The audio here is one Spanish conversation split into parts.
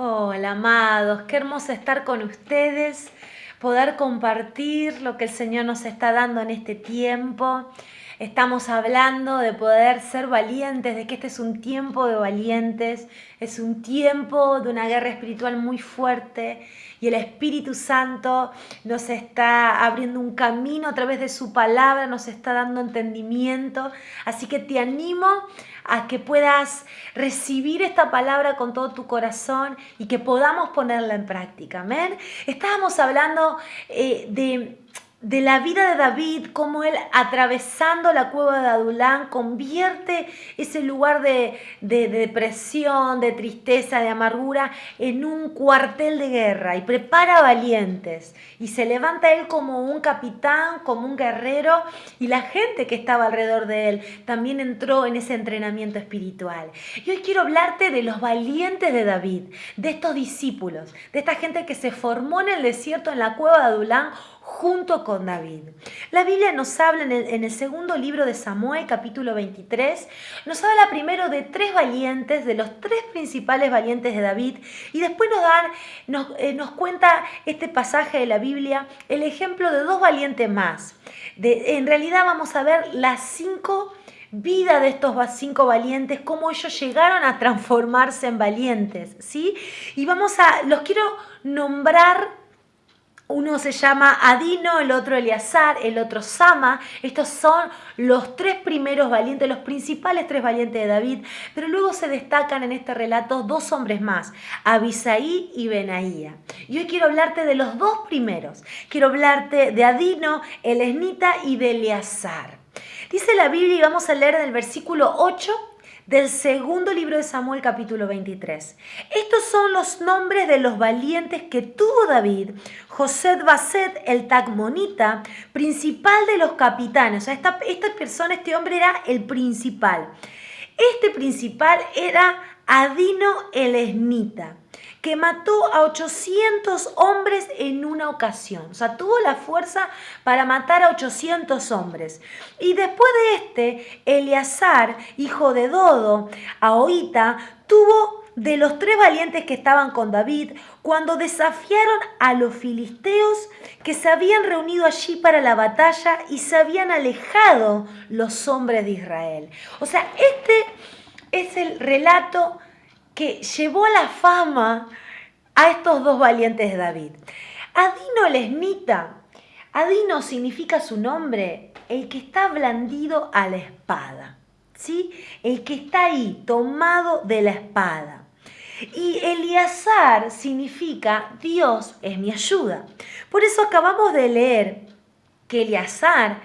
Hola, amados, qué hermoso estar con ustedes, poder compartir lo que el Señor nos está dando en este tiempo. Estamos hablando de poder ser valientes, de que este es un tiempo de valientes, es un tiempo de una guerra espiritual muy fuerte y el Espíritu Santo nos está abriendo un camino a través de su palabra, nos está dando entendimiento. Así que te animo a que puedas recibir esta palabra con todo tu corazón y que podamos ponerla en práctica. Amén. Estábamos hablando eh, de de la vida de David, como él atravesando la cueva de Adulán convierte ese lugar de, depresión, de tristeza, de amargura en un cuartel de guerra y prepara valientes y se levanta él como un capitán, como un guerrero y la gente que estaba alrededor de él también entró en ese entrenamiento espiritual. Y hoy quiero hablarte de los valientes de David, de estos discípulos, de esta gente que se formó en el desierto en la cueva de Adulán junto con David. La Biblia nos habla en el, segundo libro de Samuel, capítulo 23, nos habla primero de tres valientes, de los tres principales valientes de David, y después nos, dan, nos, eh, nos cuenta este pasaje de la Biblia el ejemplo de dos valientes más. En realidad vamos a ver las cinco vidas de estos cinco valientes, cómo ellos llegaron a transformarse en valientes, ¿sí? Y vamos a, los quiero nombrar uno se llama Adino, el otro Eleazar, el otro Sama. Estos son los tres primeros valientes, los principales tres valientes de David. Pero luego se destacan en este relato dos hombres más, Abisaí y Benaía. Y hoy quiero hablarte de los dos primeros. Quiero hablarte de Adino, el Esnita y de Eleazar. Dice la Biblia y vamos a leer en el versículo 8 del segundo libro de Samuel capítulo 23. Estos son los nombres de los valientes que tuvo David, José Baset, el Tagmonita, principal de los capitanes. O sea, esta, esta persona, este hombre era el principal. Este principal era Adino el Esnita que mató a 800 hombres en una ocasión. O sea, tuvo la fuerza para matar a 800 hombres. Y después de este, Eleazar, hijo de Dodo, Ahoita, tuvo de los tres valientes que estaban con David cuando desafiaron a los filisteos que se habían reunido allí para la batalla y se habían alejado los hombres de Israel. O sea, este es el relato que llevó la fama a estos dos valientes de David. Adino Lesnita. Adino significa su nombre, el que está blandido a la espada. ¿Sí? El que está ahí, tomado de la espada. Y Eliazar significa Dios es mi ayuda. Por eso acabamos de leer que Eliazar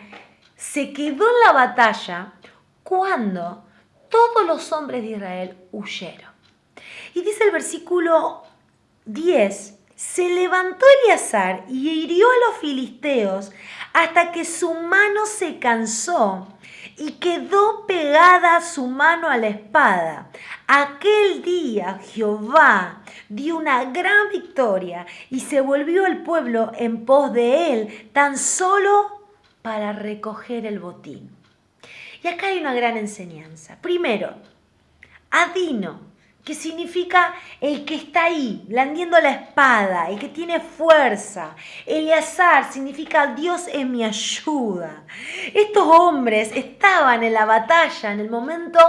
se quedó en la batalla cuando todos los hombres de Israel huyeron. Y dice el versículo 10, se levantó Eleazar y hirió a los filisteos hasta que su mano se cansó y quedó pegada su mano a la espada. Aquel día Jehová dio una gran victoria y se volvió el pueblo en pos de él tan solo para recoger el botín. Y acá hay una gran enseñanza. Primero, Adino que significa el que está ahí, blandiendo la espada, el que tiene fuerza. Eleazar significa Dios es mi ayuda. Estos hombres estaban en la batalla en el momento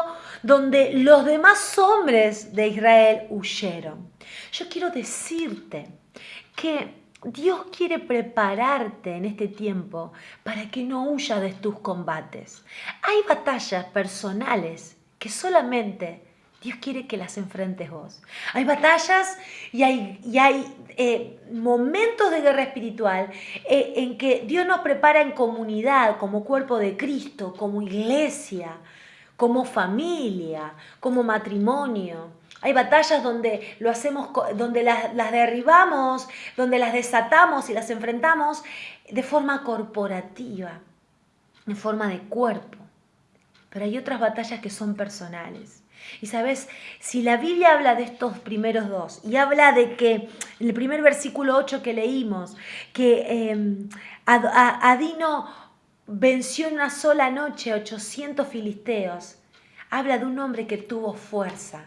donde los demás hombres de Israel huyeron. Yo quiero decirte que Dios quiere prepararte en este tiempo para que no huyas de tus combates. Hay batallas personales que solamente Dios quiere que las enfrentes vos. Hay batallas y hay, hay eh, momentos de guerra espiritual eh, en que Dios nos prepara en comunidad, como cuerpo de Cristo, como iglesia, como familia, como matrimonio. Hay batallas donde lo hacemos, donde las, las derribamos, donde las desatamos y las enfrentamos de forma corporativa, en forma de cuerpo. Pero hay otras batallas que son personales y sabes, si la Biblia habla de estos primeros dos y habla de que el primer versículo 8 que leímos, que em, Adino venció en una sola noche 800 filisteos, habla de un hombre que tuvo fuerza,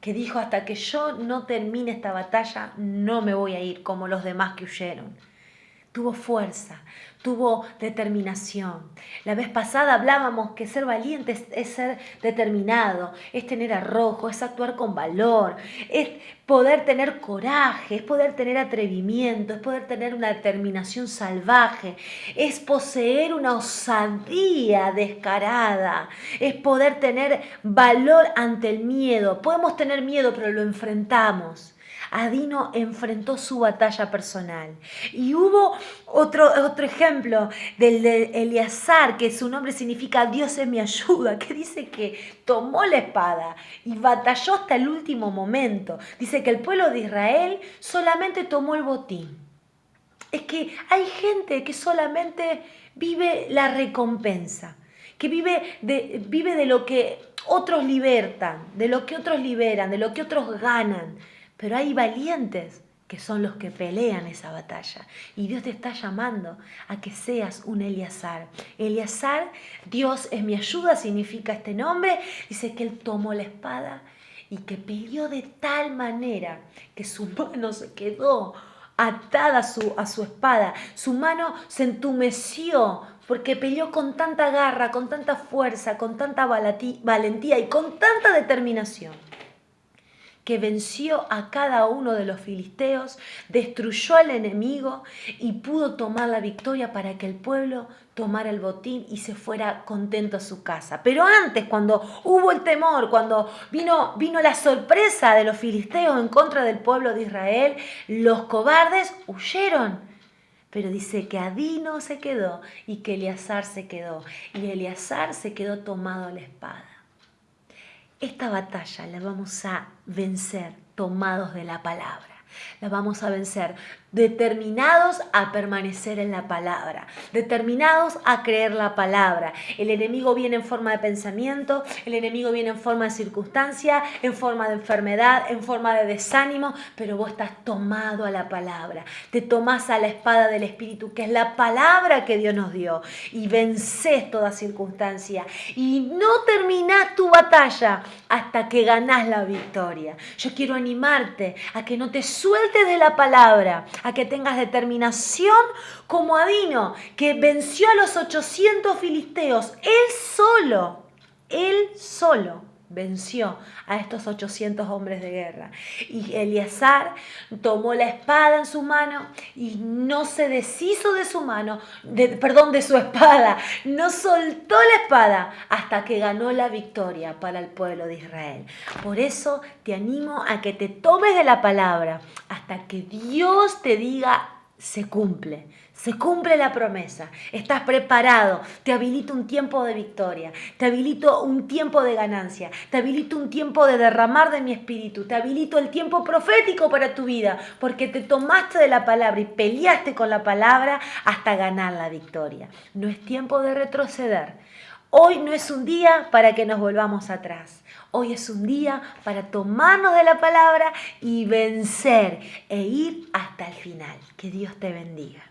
que dijo hasta que yo no termine esta batalla no me voy a ir como los demás que huyeron. Tuvo fuerza, tuvo determinación. La vez pasada hablábamos que ser valiente es, ser determinado, es tener arrojo, es actuar con valor, es poder tener coraje, es poder tener atrevimiento, es poder tener una determinación salvaje, es poseer una osadía descarada, es poder tener valor ante el miedo. Podemos tener miedo, pero lo enfrentamos. Adino enfrentó su batalla personal. Y hubo otro, otro ejemplo del de Eleazar, que su nombre significa Dios es mi ayuda, que dice que tomó la espada y batalló hasta el último momento. Dice que el pueblo de Israel solamente tomó el botín. Es que hay gente que solamente vive la recompensa, que vive de, vive de lo que otros libertan, de lo que otros liberan, de lo que otros ganan. Pero hay valientes que son los que pelean esa batalla. Y Dios te está llamando a que seas un Eleazar. Eleazar, Dios es mi ayuda, significa este nombre. Dice que él tomó la espada y que peleó de tal manera que su mano se quedó atada a su, a su espada. Su mano se entumeció porque peleó con tanta garra, con tanta fuerza, con tanta valentía y con tanta determinación que venció a cada uno de los filisteos, destruyó al enemigo y pudo tomar la victoria para que el pueblo tomara el botín y se fuera contento a su casa. Pero antes, cuando hubo el temor, cuando vino, vino la sorpresa de los filisteos en contra del pueblo de Israel, los cobardes huyeron. Pero dice que Adino se quedó y que Eleazar se quedó. Y Eleazar se quedó tomado la espada. Esta batalla la vamos a vencer tomados de la palabra. La vamos a vencer determinados a permanecer en la palabra, determinados a creer la palabra. El enemigo viene en forma de pensamiento, el enemigo viene en forma de circunstancia, en forma de enfermedad, en forma de desánimo, pero vos estás tomado a la palabra. Te tomás a la espada del Espíritu, que es la palabra que Dios nos dio, y vences toda circunstancia. Y no terminás tu batalla hasta que ganás la victoria. Yo quiero animarte a que no te sueltes de la palabra, a que tengas determinación como Adino, que venció a los 800 filisteos, él solo, él solo venció a estos 800 hombres de guerra. Y Eleazar tomó la espada en su mano y no se deshizo de su mano, perdón, de su espada, no soltó la espada hasta que ganó la victoria para el pueblo de Israel. Por eso te animo a que te tomes de la palabra hasta que Dios te diga se cumple, se cumple la promesa, estás preparado, te habilito un tiempo de victoria, te habilito un tiempo de ganancia, te habilito un tiempo de derramar de mi espíritu, te habilito el tiempo profético para tu vida, porque te tomaste de la palabra y peleaste con la palabra hasta ganar la victoria. No es tiempo de retroceder. Hoy no es un día para que nos volvamos atrás. Hoy es un día para tomarnos de la palabra y vencer e ir hasta el final. Que Dios te bendiga.